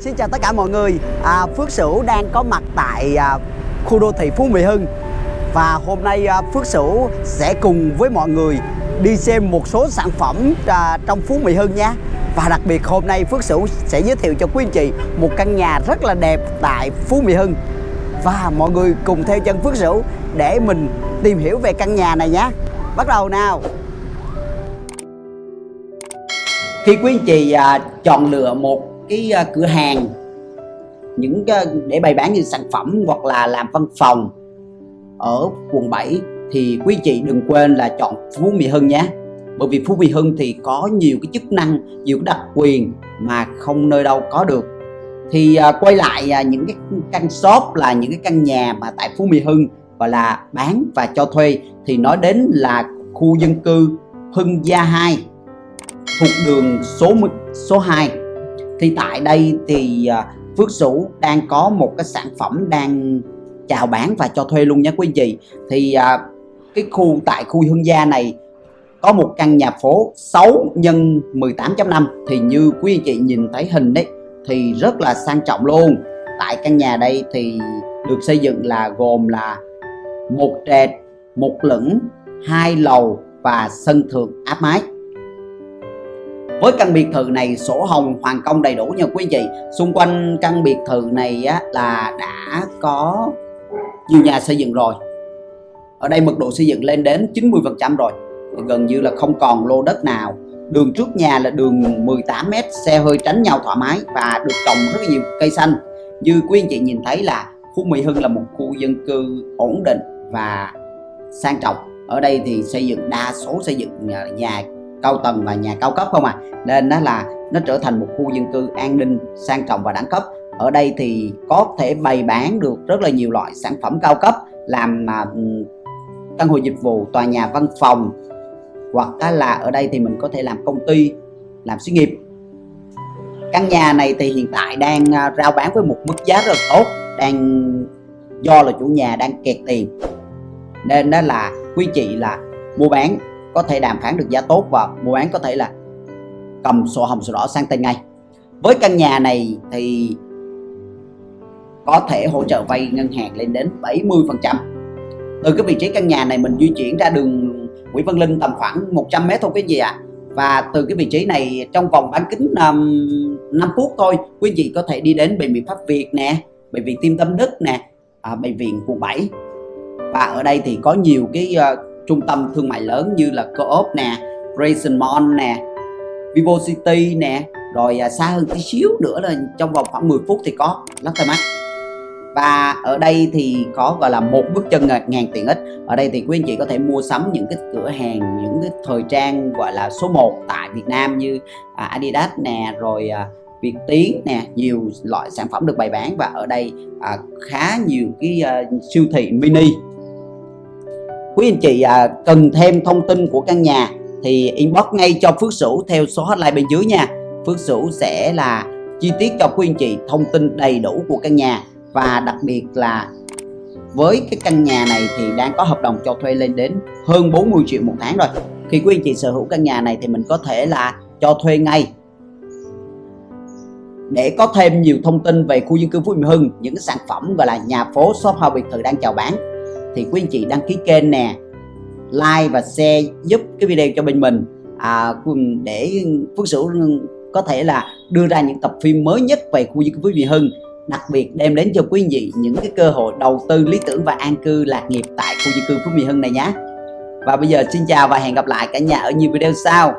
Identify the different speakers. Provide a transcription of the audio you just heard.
Speaker 1: Xin chào tất cả mọi người. À, Phước Sửu đang có mặt tại à, khu đô thị Phú Mỹ Hưng. Và hôm nay à, Phước Sửu sẽ cùng với mọi người đi xem một số sản phẩm à, trong Phú Mỹ Hưng nhé. Và đặc biệt hôm nay Phước Sửu sẽ giới thiệu cho quý anh chị một căn nhà rất là đẹp tại Phú Mỹ Hưng. Và mọi người cùng theo chân Phước Sửu để mình tìm hiểu về căn nhà này nhé. Bắt đầu nào. Khi quý anh chị à, chọn lựa một cái ờ, cửa hàng những cái để bày bán những sản phẩm hoặc là làm văn phòng ở quận 7 thì quý chị đừng quên là chọn Phú Mỹ Hưng nhé. Bởi vì Phú Mỹ Hưng thì có nhiều cái chức năng nhiều cái đặc quyền mà không nơi đâu có được. Thì à, quay lại à, những cái căn shop là những cái căn nhà mà tại Phú Mỹ Hưng gọi là bán và cho thuê thì nói đến là khu dân cư Hưng Gia 2 thuộc đường số số 2 thì tại đây thì à, Phước Sửu đang có một cái sản phẩm đang chào bán và cho thuê luôn nha quý vị. thì à, cái khu tại khu Hương Gia này có một căn nhà phố 6 nhân 18.5 thì như quý anh chị nhìn thấy hình đấy thì rất là sang trọng luôn. Tại căn nhà đây thì được xây dựng là gồm là một trệt một lửng hai lầu và sân thượng áp mái với căn biệt thự này sổ hồng hoàn công đầy đủ nha quý vị. Xung quanh căn biệt thự này á, là đã có nhiều nhà xây dựng rồi. Ở đây mật độ xây dựng lên đến 90 phần trăm rồi. Gần như là không còn lô đất nào. Đường trước nhà là đường 18m xe hơi tránh nhau thoải mái và được trồng rất nhiều cây xanh. Như quý anh chị nhìn thấy là khu Mỹ Hưng là một khu dân cư ổn định và sang trọng. Ở đây thì xây dựng đa số xây dựng nhà cao tầng và nhà cao cấp không à nên đó là nó trở thành một khu dân cư an ninh sang trọng và đẳng cấp. Ở đây thì có thể bày bán được rất là nhiều loại sản phẩm cao cấp làm mà căn hộ dịch vụ, tòa nhà, văn phòng, hoặc là ở đây thì mình có thể làm công ty, làm xí nghiệp. Căn nhà này thì hiện tại đang à, rao bán với một mức giá rất tốt, đang do là chủ nhà đang kẹt tiền. Nên đó là quý chị là mua bán có thể đàm phán được giá tốt và mua bán có thể là cầm sổ hồng sổ đỏ sang tên ngay. Với căn nhà này thì có thể hỗ trợ vay ngân hàng lên đến 70 phần trăm. Từ cái vị trí căn nhà này mình di chuyển ra đường Nguyễn Văn Linh tầm khoảng 100 mét thôi quý gì ạ. À. và từ cái vị trí này trong vòng bán kính um, 5 phút thôi quý vị có thể đi đến bệnh viện Pháp Việt nè bệnh viện Tim Tâm Đức nè à, bệnh viện quận 7 và ở đây thì có nhiều cái uh, trung tâm thương mại lớn như là Co-op nè Grayson Mall nè Vivo City nè rồi à, xa hơn tí xíu nữa là trong vòng khoảng 10 phút thì có Lotte Mart và ở đây thì có gọi là một bước chân ngàn tiện ích. Ở đây thì quý anh chị có thể mua sắm những cái cửa hàng những cái thời trang gọi là số 1 tại Việt Nam như à, Adidas nè rồi à, Việt Tiến nè nhiều loại sản phẩm được bày bán. Và ở đây à, khá nhiều cái à, siêu thị mini quý anh chị à, cần thêm thông tin của căn nhà thì inbox ngay cho Phước Sửu theo số hotline bên dưới nha. Phước Sửu sẽ là chi tiết cho quý anh chị thông tin đầy đủ của căn nhà và đặc biệt là với cái căn nhà này thì đang có hợp đồng cho thuê lên đến hơn 40 triệu một tháng rồi. Khi quý anh chị sở hữu căn nhà này thì mình có thể là cho thuê ngay. Để có thêm nhiều thông tin về khu dân cư Phú Mỹ Hưng những sản phẩm gọi là nhà phố shop house biệt thự đang chào bán thì quý anh chị đăng ký kênh nè like và share giúp cái video cho bên mình. À, để Phước Sửu có thể là đưa ra những tập phim mới nhất về khu di cư Phú Mỹ Hưng đặc biệt đem đến cho quý vị những cái cơ hội đầu tư lý tưởng và an cư lạc nghiệp tại khu di cư Phú Mỹ Hưng này nhé. Và bây giờ xin chào và hẹn gặp lại cả nhà ở nhiều video sau.